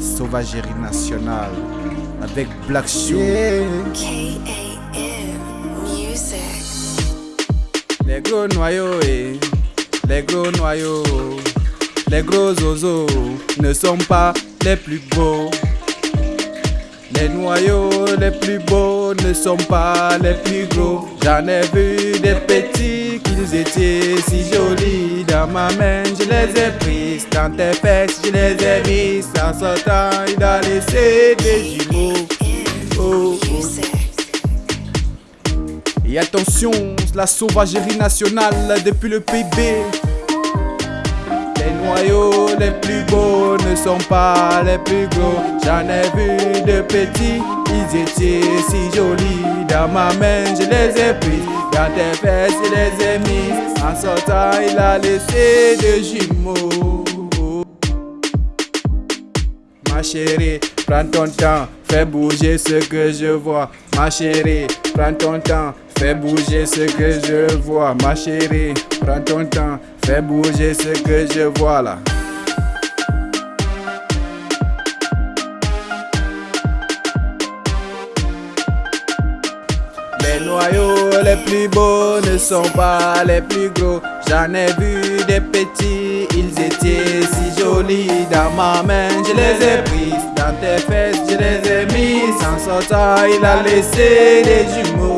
Sauvagerie nationale avec Black Shoe. K-A-M Music. Les gros noyaux et les gros noyaux, les gros oiseaux ne sont pas les plus beaux. Les noyaux les plus beaux ne sont pas les plus gros. J'en ai vu des petits qu'ils étaient si jolis. Ma main, je les ai pris. Dans tes fesses, je les ai mis. En sortant, il a laissé des jumeaux. Oh, oh. Et attention, la sauvagerie nationale depuis le PIB. Les noyaux les plus beaux ne sont pas les plus gros. J'en ai vu de petits, ils étaient si jolis. Dans ma main, je les ai pris. Dans tes fesses, je les ai mis. En sortant, il a laissé des jumeaux. Ma chérie, prends ton temps, fais bouger ce que je vois. Ma chérie, prends ton temps, fais bouger ce que je vois. Ma chérie, prends ton temps, fais bouger ce que je vois là. Les plus beaux ne sont pas les plus gros. J'en ai vu des petits, ils étaient si jolis. Dans ma main, je les ai pris. Dans tes fesses, je les ai mis. En sortant, il a laissé des jumeaux.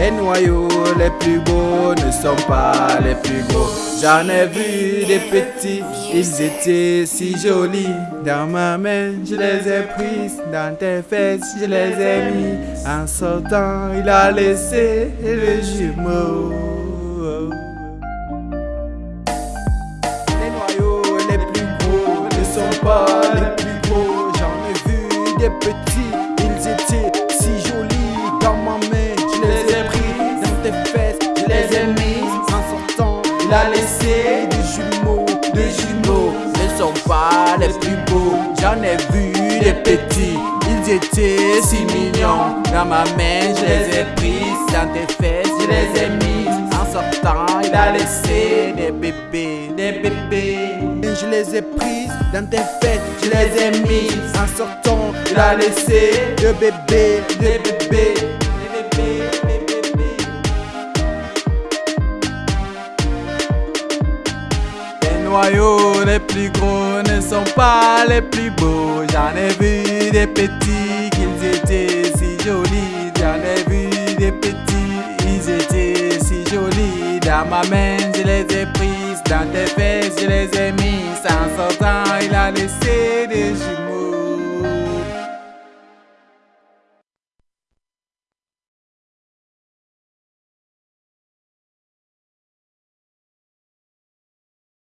Les noyaux les plus beaux ne sont pas les plus gros. J'en ai vu des petits, ils étaient si jolis. Dans ma main, je les ai pris. Dans tes fesses, je les ai mis. En sortant, il a laissé les jumeaux. Les noyaux les plus gros ne sont pas les plus beaux. J'en ai vu des petits, ils étaient il a laissé des jumeaux, des jumeaux. Ne sont pas les plus beaux. J'en ai vu des petits, ils étaient si mignons. Dans ma main, je les ai pris. Dans tes fesses, je les ai mis. En sortant, il a laissé des bébés, des bébés. Je les ai prises dans tes fêtes, je les ai mis. En sortant, il a laissé des bébés, des bébés, noyaux les plus gros ne sont pas les plus beaux. J'en ai vu des petits qu'ils étaient si jolis. J'en ai vu des petits, ils étaient si jolis. Dans ma main, je les ai prises. Dans tes fesses, je les ai mis. En sortant, il a laissé des jumeaux.